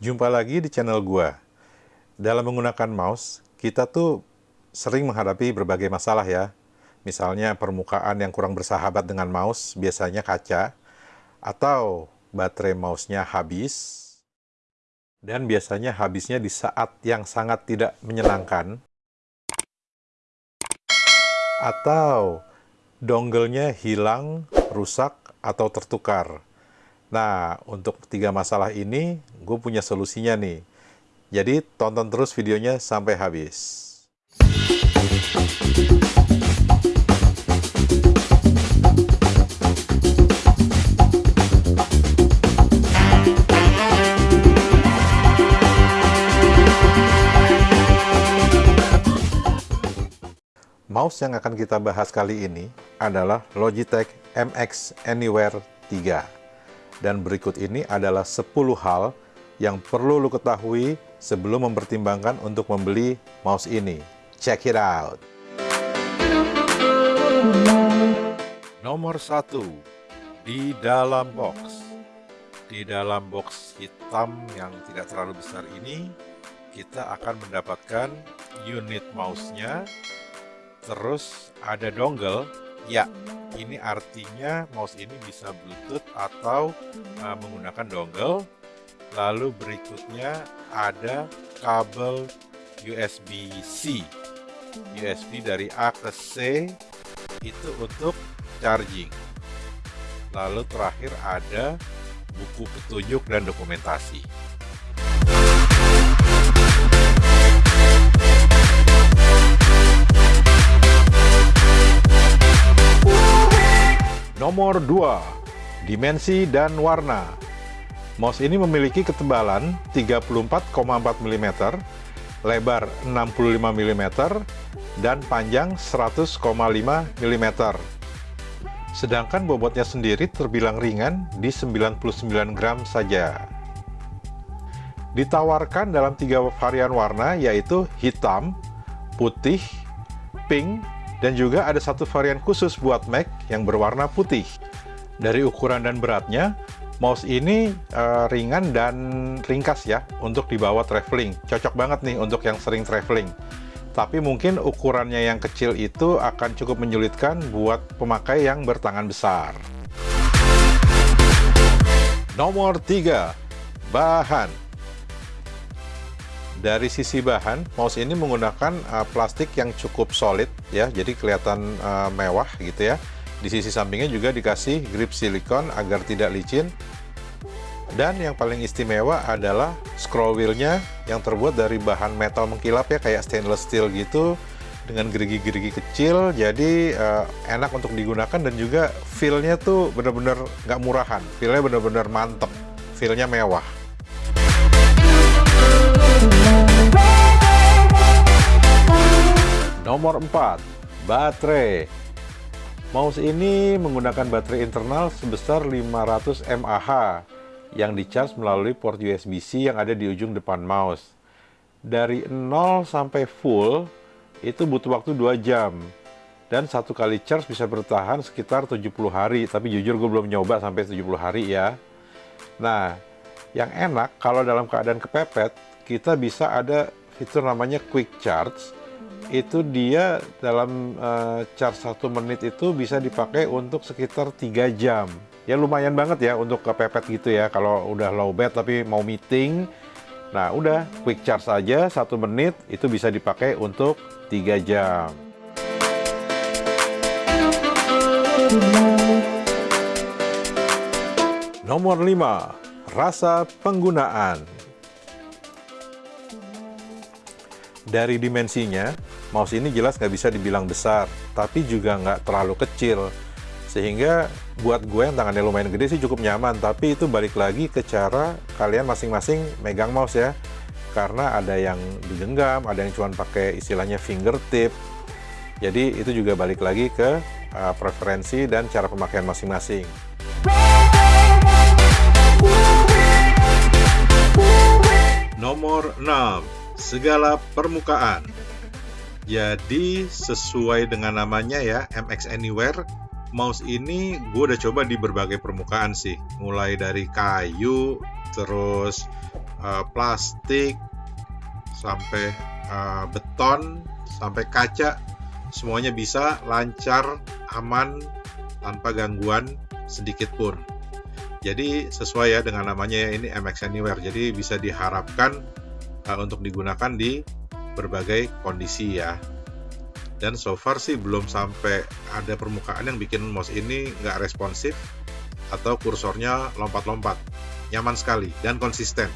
Jumpa lagi di channel gua. Dalam menggunakan mouse, kita tuh sering menghadapi berbagai masalah ya. Misalnya permukaan yang kurang bersahabat dengan mouse, biasanya kaca, atau baterai mouse-nya habis, dan biasanya habisnya di saat yang sangat tidak menyenangkan, atau dongle-nya hilang, rusak, atau tertukar. Nah, untuk tiga masalah ini, gue punya solusinya nih. Jadi, tonton terus videonya sampai habis. Mouse yang akan kita bahas kali ini adalah Logitech MX Anywhere 3. Dan berikut ini adalah 10 hal yang perlu lo ketahui sebelum mempertimbangkan untuk membeli mouse ini. Check it out! Nomor 1. Di dalam box. Di dalam box hitam yang tidak terlalu besar ini, kita akan mendapatkan unit mouse-nya terus ada dongle ya ini artinya mouse ini bisa bluetooth atau uh, menggunakan dongle. Lalu berikutnya ada kabel USB-C USB dari A ke C itu untuk charging. Lalu terakhir ada buku petunjuk dan dokumentasi Nomor 2. Dimensi dan warna. Mouse ini memiliki ketebalan 34,4 mm, lebar 65 mm, dan panjang 100,5 mm. Sedangkan bobotnya sendiri terbilang ringan di 99 gram saja. Ditawarkan dalam tiga varian warna yaitu hitam, putih, pink, dan juga ada satu varian khusus buat Mac yang berwarna putih. Dari ukuran dan beratnya, mouse ini uh, ringan dan ringkas ya untuk dibawa traveling. Cocok banget nih untuk yang sering traveling. Tapi mungkin ukurannya yang kecil itu akan cukup menyulitkan buat pemakai yang bertangan besar. Nomor 3. Bahan dari sisi bahan, mouse ini menggunakan uh, plastik yang cukup solid ya, jadi kelihatan uh, mewah gitu ya. Di sisi sampingnya juga dikasih grip silikon agar tidak licin. Dan yang paling istimewa adalah scroll wheelnya yang terbuat dari bahan metal mengkilap ya, kayak stainless steel gitu dengan gerigi-gerigi kecil. Jadi uh, enak untuk digunakan dan juga feel-nya tuh bener-bener nggak murahan. Feel-nya bener-bener mantep. Feel-nya mewah Nomor 4, baterai. Mouse ini menggunakan baterai internal sebesar 500 mAh yang dicas melalui port USB-C yang ada di ujung depan mouse. Dari 0 sampai full itu butuh waktu 2 jam. Dan satu kali charge bisa bertahan sekitar 70 hari, tapi jujur gue belum nyoba sampai 70 hari ya. Nah, yang enak kalau dalam keadaan kepepet, kita bisa ada fitur namanya quick charge. Itu dia dalam uh, charge satu menit itu bisa dipakai untuk sekitar tiga jam. Ya lumayan banget ya untuk kepepet gitu ya kalau udah low bed tapi mau meeting. Nah udah quick charge aja satu menit itu bisa dipakai untuk tiga jam. Nomor 5 rasa penggunaan dari dimensinya mouse ini jelas nggak bisa dibilang besar, tapi juga nggak terlalu kecil. Sehingga buat gue yang tangannya lumayan gede sih cukup nyaman, tapi itu balik lagi ke cara kalian masing-masing megang mouse ya. Karena ada yang digenggam, ada yang cuma pakai istilahnya fingertip. Jadi itu juga balik lagi ke uh, preferensi dan cara pemakaian masing-masing. Nomor 6. Segala permukaan jadi sesuai dengan namanya ya, MX Anywhere, mouse ini gue udah coba di berbagai permukaan sih. Mulai dari kayu, terus uh, plastik, sampai uh, beton, sampai kaca, semuanya bisa lancar, aman, tanpa gangguan sedikit pun. Jadi sesuai ya dengan namanya ya, ini MX Anywhere. Jadi bisa diharapkan untuk digunakan di berbagai kondisi ya. Dan so far sih belum sampai ada permukaan yang bikin mouse ini nggak responsif atau kursornya lompat-lompat. Nyaman sekali dan konsisten.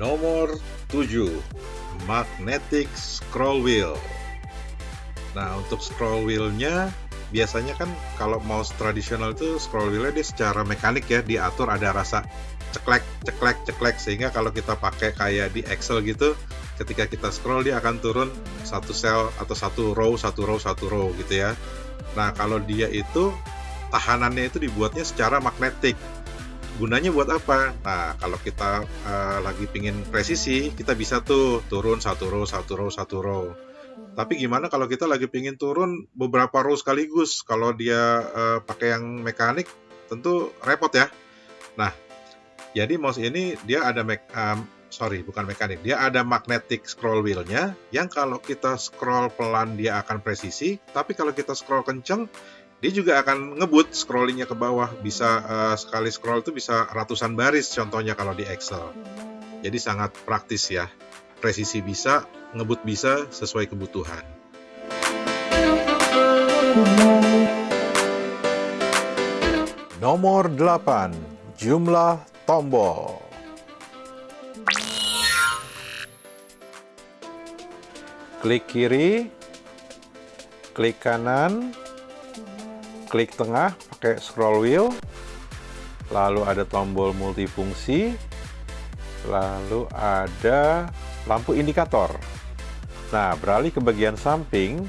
Nomor 7 Magnetic Scroll Wheel Nah, untuk scroll wheelnya biasanya kan kalau mouse tradisional itu scroll wheelnya dia secara mekanik ya diatur ada rasa ceklek ceklek ceklek. Sehingga kalau kita pakai kayak di Excel gitu ketika kita scroll dia akan turun satu cell atau satu row satu row satu row gitu ya. Nah kalau dia itu tahanannya itu dibuatnya secara magnetik. Gunanya buat apa? Nah kalau kita uh, lagi pingin presisi kita bisa tuh turun satu row satu row satu row tapi gimana kalau kita lagi pingin turun beberapa row sekaligus? Kalau dia uh, pakai yang mekanik, tentu repot ya. Nah, jadi mouse ini dia ada me um, sorry bukan mekanik, dia ada magnetic scroll wheelnya yang kalau kita scroll pelan dia akan presisi, tapi kalau kita scroll kenceng dia juga akan ngebut scrollingnya ke bawah. Bisa uh, sekali scroll itu bisa ratusan baris contohnya kalau di Excel. Jadi sangat praktis ya. Presisi bisa, ngebut bisa sesuai kebutuhan. Nomor 8, jumlah tombol. Klik kiri, klik kanan, klik tengah pakai scroll wheel, lalu ada tombol multifungsi, lalu ada lampu indikator. Nah, beralih ke bagian samping,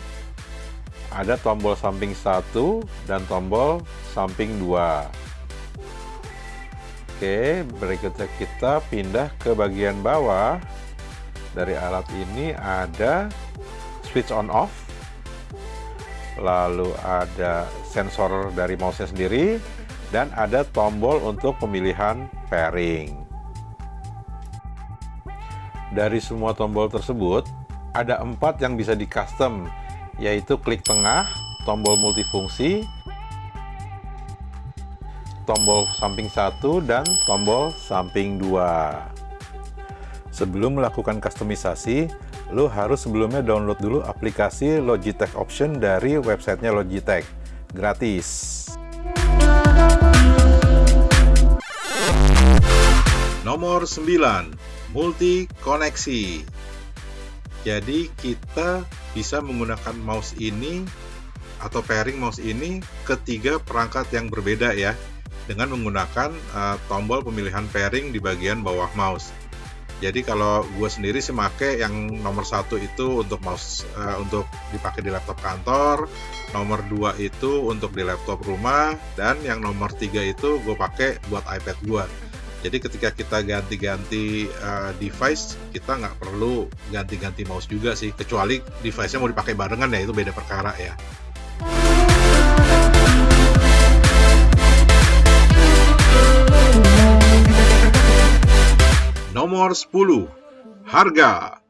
ada tombol samping 1 dan tombol samping 2. Oke, berikutnya kita pindah ke bagian bawah. Dari alat ini ada switch on off, lalu ada sensor dari mouse-nya sendiri, dan ada tombol untuk pemilihan pairing. Dari semua tombol tersebut, ada empat yang bisa di custom, yaitu klik tengah, tombol multifungsi, tombol samping satu, dan tombol samping dua. Sebelum melakukan customisasi, lo harus sebelumnya download dulu aplikasi Logitech Option dari websitenya Logitech. Gratis. Nomor 9 multi koneksi. Jadi kita bisa menggunakan mouse ini atau pairing mouse ini ketiga perangkat yang berbeda ya dengan menggunakan uh, tombol pemilihan pairing di bagian bawah mouse. Jadi kalau gue sendiri sih make yang nomor satu itu untuk mouse uh, untuk dipakai di laptop kantor, nomor dua itu untuk di laptop rumah, dan yang nomor tiga itu gue pakai buat iPad gue. Jadi ketika kita ganti-ganti uh, device, kita nggak perlu ganti-ganti mouse juga sih, kecuali device-nya mau dipakai barengan ya itu beda perkara ya. Nomor 10, harga.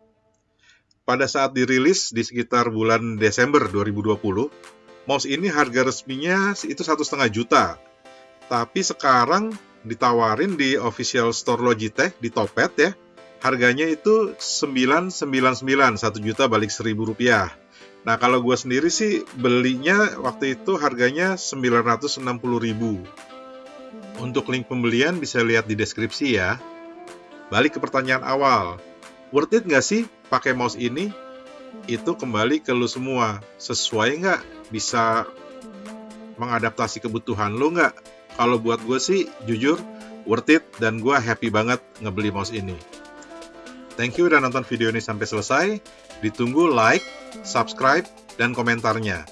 Pada saat dirilis di sekitar bulan Desember 2020, mouse ini harga resminya itu satu setengah juta. Tapi sekarang ditawarin di official store Logitech di Topet ya. Harganya itu 999, 1 juta balik 1000 rupiah. Nah kalau gue sendiri sih belinya waktu itu harganya 960 ribu. Untuk link pembelian bisa lihat di deskripsi ya. Balik ke pertanyaan awal, worth it nggak sih pakai mouse ini? Itu kembali ke lu semua, sesuai nggak? Bisa mengadaptasi kebutuhan lu nggak? Kalau buat gue sih jujur worth it dan gue happy banget ngebeli mouse ini. Thank you udah nonton video ini sampai selesai. Ditunggu like, subscribe, dan komentarnya.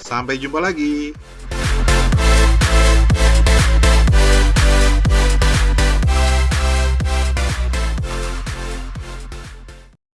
Sampai jumpa lagi.